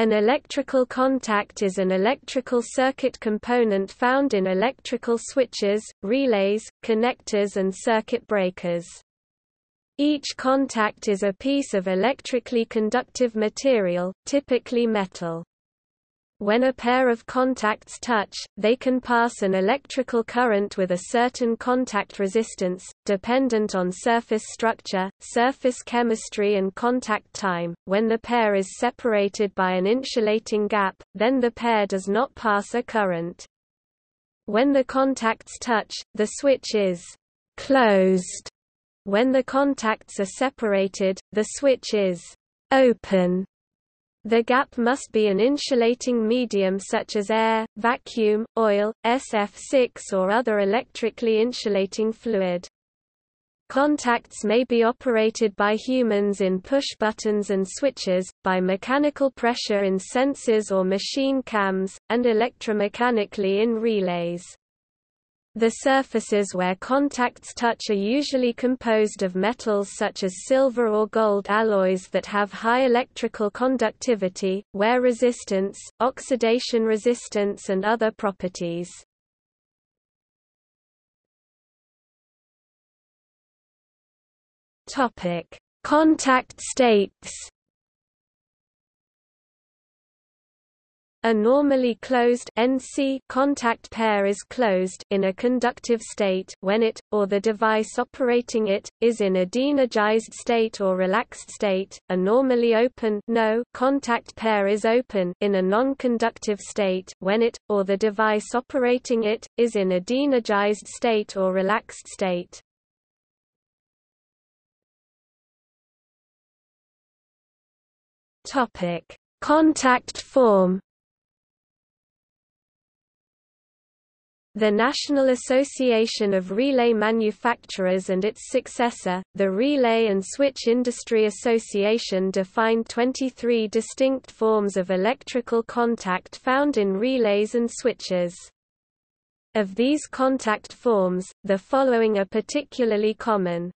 An electrical contact is an electrical circuit component found in electrical switches, relays, connectors and circuit breakers. Each contact is a piece of electrically conductive material, typically metal. When a pair of contacts touch, they can pass an electrical current with a certain contact resistance, dependent on surface structure, surface chemistry and contact time. When the pair is separated by an insulating gap, then the pair does not pass a current. When the contacts touch, the switch is closed. When the contacts are separated, the switch is open. The gap must be an insulating medium such as air, vacuum, oil, SF6 or other electrically insulating fluid. Contacts may be operated by humans in push buttons and switches, by mechanical pressure in sensors or machine cams, and electromechanically in relays. The surfaces where contacts touch are usually composed of metals such as silver or gold alloys that have high electrical conductivity, wear resistance, oxidation resistance and other properties. Contact states A normally closed NC contact pair is closed in a conductive state when it, or the device operating it, is in a deenergized state or relaxed state. A normally open no contact pair is open in a non-conductive state when it, or the device operating it, is in a deenergized state or relaxed state. Topic: Contact form The National Association of Relay Manufacturers and its successor, the Relay and Switch Industry Association defined 23 distinct forms of electrical contact found in relays and switches. Of these contact forms, the following are particularly common.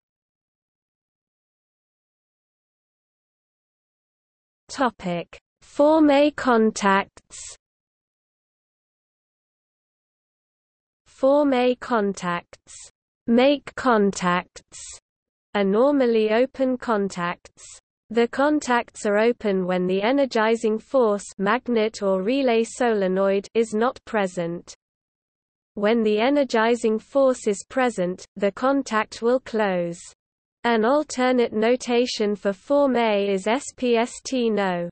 Form A contacts Form A contacts, make contacts, are normally open contacts. The contacts are open when the energizing force magnet or relay solenoid is not present. When the energizing force is present, the contact will close. An alternate notation for Form A is SPST no.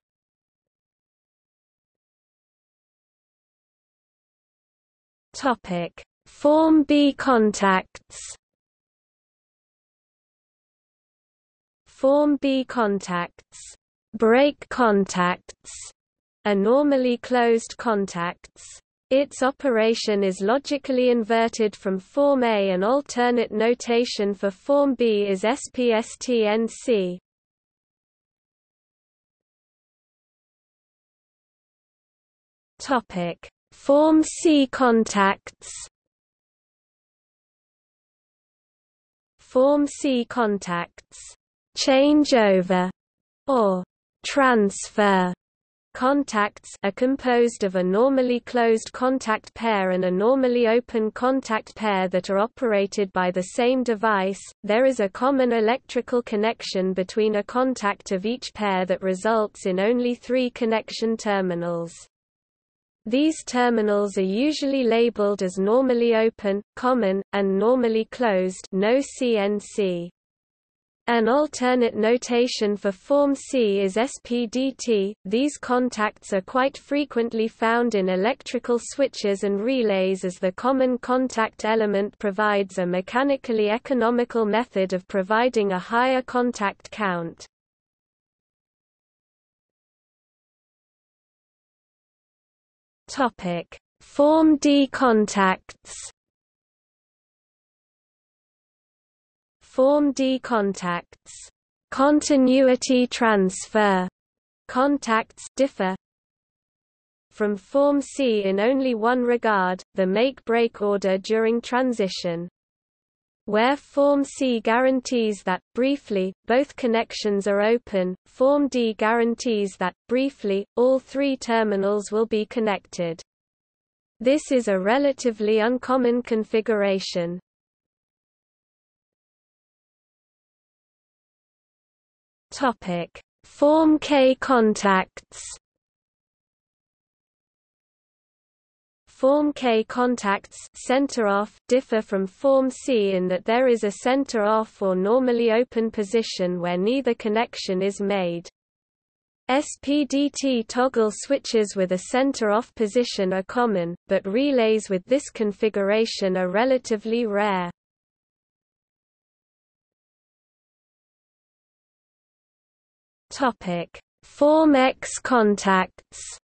Topic Form B contacts Form B contacts break contacts are normally closed contacts. Its operation is logically inverted from Form A. An alternate notation for Form B is SPSTNC. Topic: Form C contacts. Form C contacts, changeover, or transfer contacts are composed of a normally closed contact pair and a normally open contact pair that are operated by the same device. There is a common electrical connection between a contact of each pair that results in only three connection terminals. These terminals are usually labeled as normally open, common, and normally closed no CNC. An alternate notation for Form C is SPDT. These contacts are quite frequently found in electrical switches and relays as the common contact element provides a mechanically economical method of providing a higher contact count. Topic: Form D contacts. Form D contacts. Continuity transfer contacts differ from Form C in only one regard, the make-break order during transition. Where Form C guarantees that, briefly, both connections are open, Form D guarantees that, briefly, all three terminals will be connected. This is a relatively uncommon configuration. Form K contacts Form K contacts center off differ from Form C in that there is a center off or normally open position where neither connection is made. SPDT toggle switches with a center-off position are common, but relays with this configuration are relatively rare. Form X contacts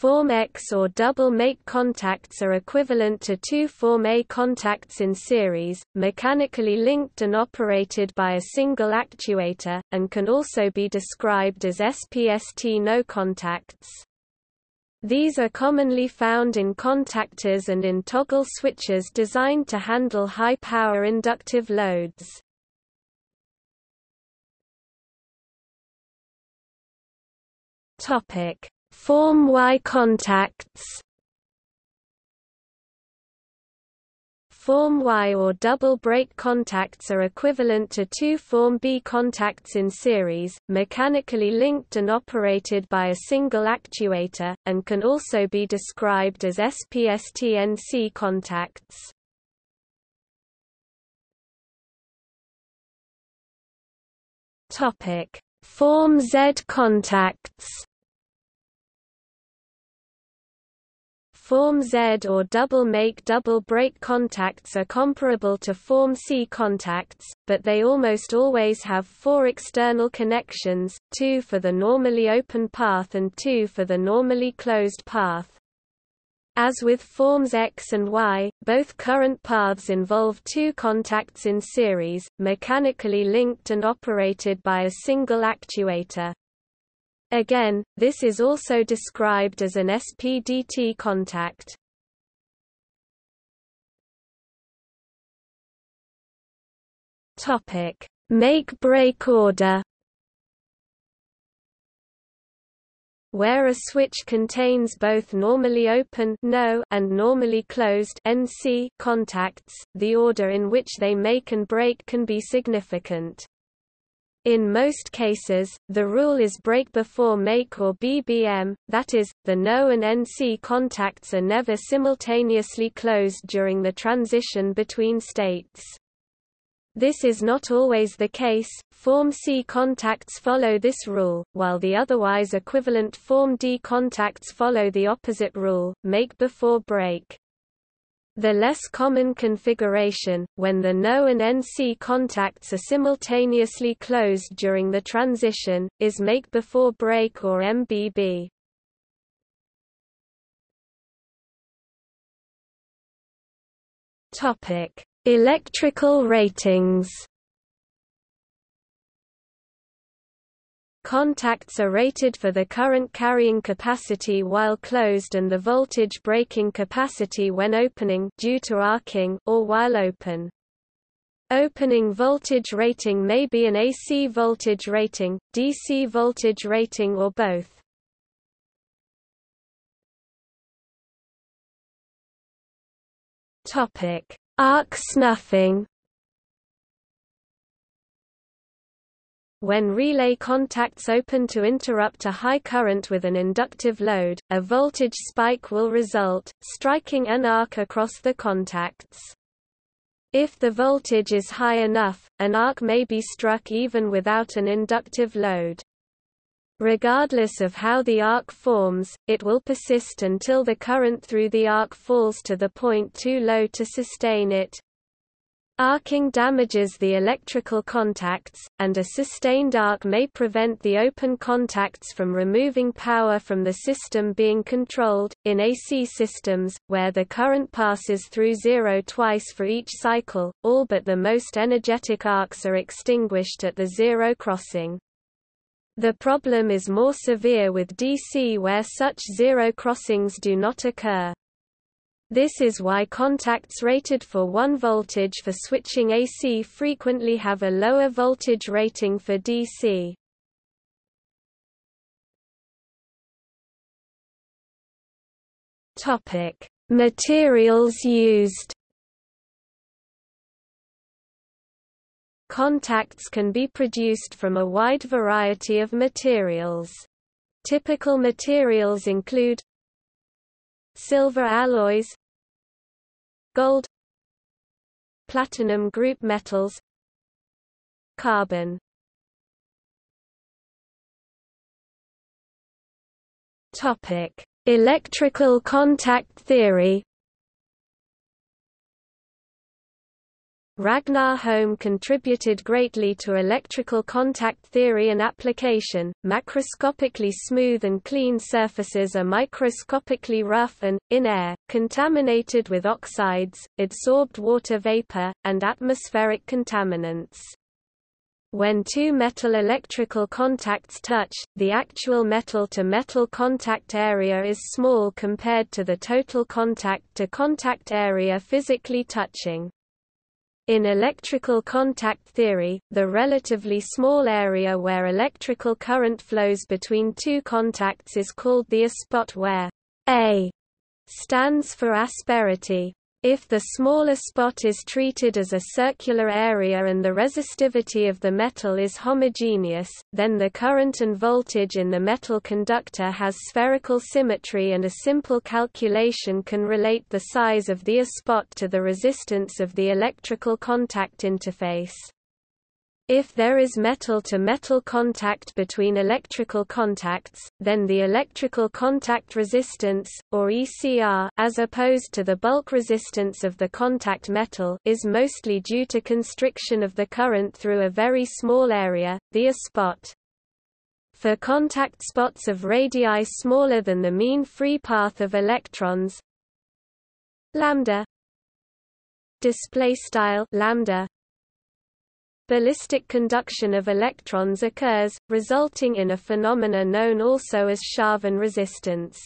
Form X or double make contacts are equivalent to two Form A contacts in series, mechanically linked and operated by a single actuator, and can also be described as SPST no contacts. These are commonly found in contactors and in toggle switches designed to handle high-power inductive loads. Topic Form Y contacts. Form Y or double break contacts are equivalent to two Form B contacts in series, mechanically linked and operated by a single actuator, and can also be described as SPSTNC contacts. Form Z contacts Form Z or double make double break contacts are comparable to Form C contacts, but they almost always have four external connections, two for the normally open path and two for the normally closed path. As with forms X and Y, both current paths involve two contacts in series, mechanically linked and operated by a single actuator. Again, this is also described as an SPDT contact. Topic: Make-break order. Where a switch contains both normally open no and normally closed NC contacts, the order in which they make and break can be significant. In most cases, the rule is break before make or BBM, that is, the NO and NC contacts are never simultaneously closed during the transition between states. This is not always the case, Form C contacts follow this rule, while the otherwise equivalent Form D contacts follow the opposite rule, make before break. The less common configuration, when the NO and NC contacts are simultaneously closed during the transition, is make before break or MBB. Topic: Electrical ratings. Contacts are rated for the current carrying capacity while closed and the voltage breaking capacity when opening due to arcing or while open. Opening voltage rating may be an AC voltage rating, DC voltage rating or both. Topic: Arc snuffing When relay contacts open to interrupt a high current with an inductive load, a voltage spike will result, striking an arc across the contacts. If the voltage is high enough, an arc may be struck even without an inductive load. Regardless of how the arc forms, it will persist until the current through the arc falls to the point too low to sustain it. Arcing damages the electrical contacts, and a sustained arc may prevent the open contacts from removing power from the system being controlled. In AC systems, where the current passes through zero twice for each cycle, all but the most energetic arcs are extinguished at the zero crossing. The problem is more severe with DC where such zero crossings do not occur. This is why contacts rated for 1 voltage for switching AC frequently have a lower voltage rating for DC. Topic: Materials used. Contacts can be produced from a wide variety of materials. Typical materials include silver alloys gold platinum group metals carbon. Topic electrical contact theory Ragnar Holm contributed greatly to electrical contact theory and application. Macroscopically smooth and clean surfaces are microscopically rough and, in air, contaminated with oxides, adsorbed water vapor, and atmospheric contaminants. When two metal electrical contacts touch, the actual metal-to-metal -metal contact area is small compared to the total contact-to-contact -contact area physically touching. In electrical contact theory, the relatively small area where electrical current flows between two contacts is called the A-spot where A stands for asperity. If the smaller spot is treated as a circular area and the resistivity of the metal is homogeneous, then the current and voltage in the metal conductor has spherical symmetry and a simple calculation can relate the size of the A-spot to the resistance of the electrical contact interface. If there is metal-to-metal -metal contact between electrical contacts, then the electrical contact resistance, or ECR as opposed to the bulk resistance of the contact metal is mostly due to constriction of the current through a very small area, the A-spot. For contact spots of radii smaller than the mean free path of electrons lambda display style lambda ballistic conduction of electrons occurs, resulting in a phenomena known also as Sharvin resistance.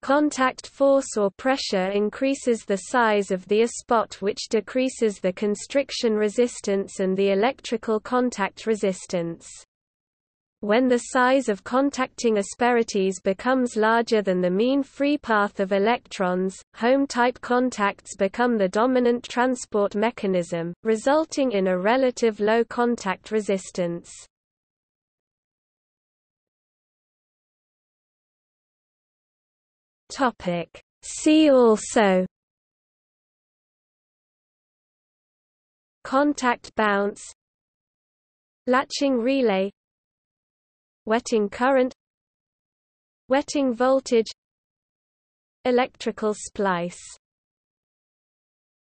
Contact force or pressure increases the size of the A-spot which decreases the constriction resistance and the electrical contact resistance. When the size of contacting asperities becomes larger than the mean free path of electrons, Holm-type contacts become the dominant transport mechanism, resulting in a relative low contact resistance. See also Contact bounce Latching relay wetting current wetting voltage electrical splice